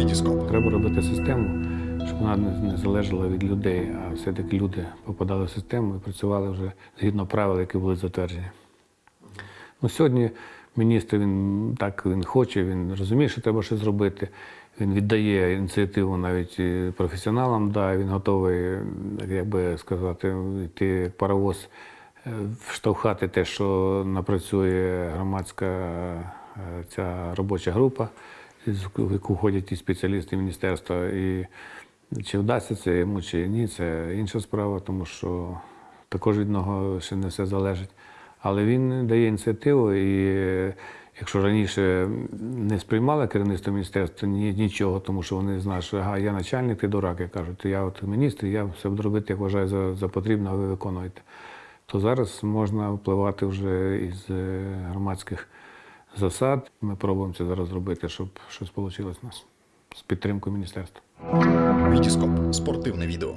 Вітіскоп. Треба робити систему, щоб вона не залежала від людей, а все-таки люди попадали в систему і працювали вже згідно правил, які були затверджені. Ну, сьогодні міністр він так він хоче, він розуміє, що треба щось зробити. Він віддає ініціативу навіть професіоналам, да, він готовий, як би сказати, йти як паровоз, е, вштовхати те, що напрацює громадська е, ця робоча група, в яку входять і спеціалісти міністерства. І чи вдасться це йому, чи ні, це інша справа, тому що також від нього ще не все залежить. Але він дає ініціативу, і якщо раніше не сприймали керівництво міністерства ні, нічого, тому що вони знають, що ага, я начальник, ти дурак, я кажуть, я от міністр, я все буду робити, як вважаю за, за потрібне, а ви виконуєте. То зараз можна впливати вже із е, громадських засад. Ми пробуємо це зараз зробити, щоб щось вийшло у нас з підтримкою міністерства. Вітіскоп. Спортивне відео.